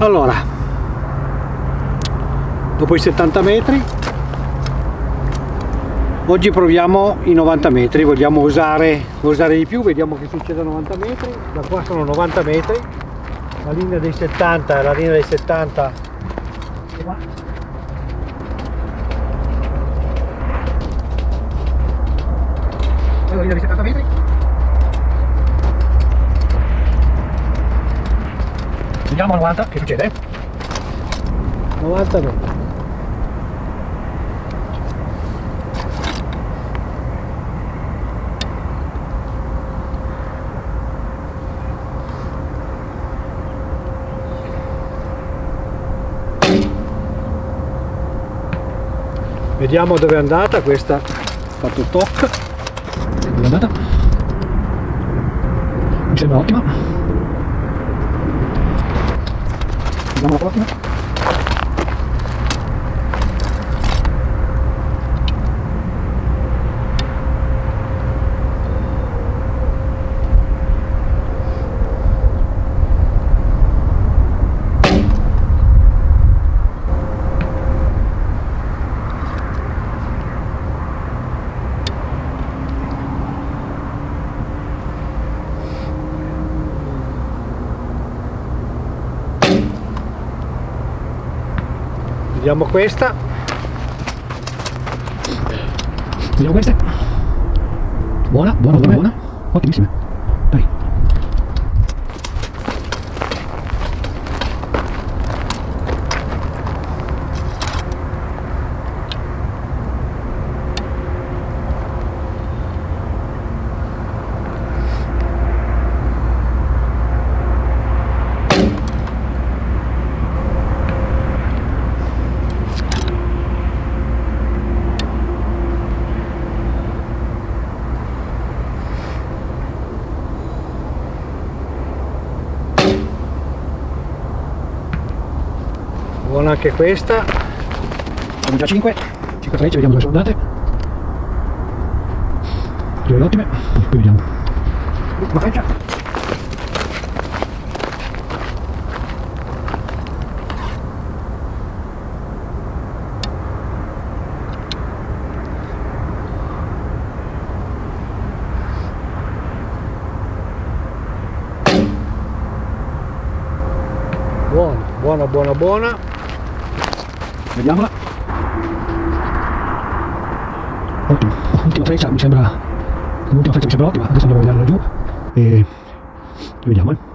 allora dopo i 70 metri oggi proviamo i 90 metri vogliamo usare, usare di più vediamo che succede a 90 metri. Da qua sono 90 metri la linea dei 70 la linea dei 70 la linea dei 70 metri vediamo a 90 che succede? 90 metri vediamo dove è andata questa. Ha fatto toc. Dove è andata? Sembra ottima vediamo la prossima vediamo questa. Vediamo queste buona buona buona buona. Ottimissime buona anche questa. Sono già 5 5 frecce vediamo dove sono andate. Due ottime poi vediamo. L'ultima freccia. Buona buona buona buona vediamola. Ottimo l'ultima freccia mi sembra. L'ultima freccia mi sembra ottima. Adesso andiamo a vederla giù. E vediamo. eh.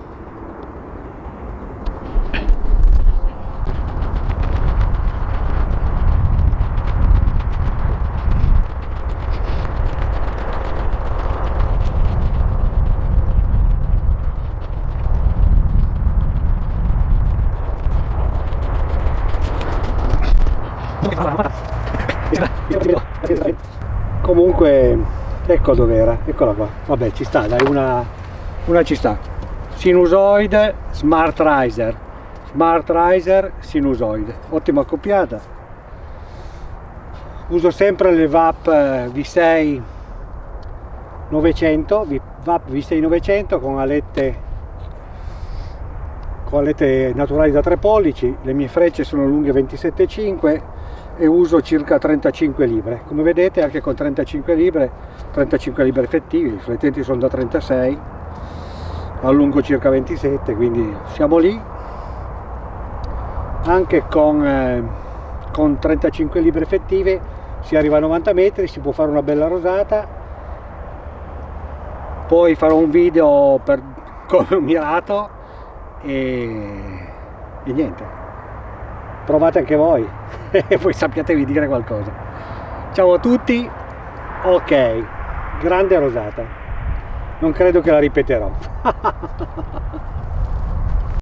Comunque ecco dove era eccola qua. Vabbè ci sta dai una, una ci sta. Sinusoide smart riser. Smart riser sinusoide. Ottima accoppiata uso sempre le VAP V6 900 VAP V6 900 con alette con alette naturali da 3 pollici. Le mie frecce sono lunghe 27,5 e uso circa 35 libre. Come vedete anche con 35 libre 35 libre effettivi i riflettenti sono da 36 allungo circa 27 quindi siamo lì. Anche con, eh, con 35 libre effettive si arriva a 90 metri si può fare una bella rosata. Poi farò un video per mirato e, e niente provate anche voi. E poi sappiatevi dire qualcosa. Ciao a tutti. Ok. Grande rosata. Non credo che la ripeterò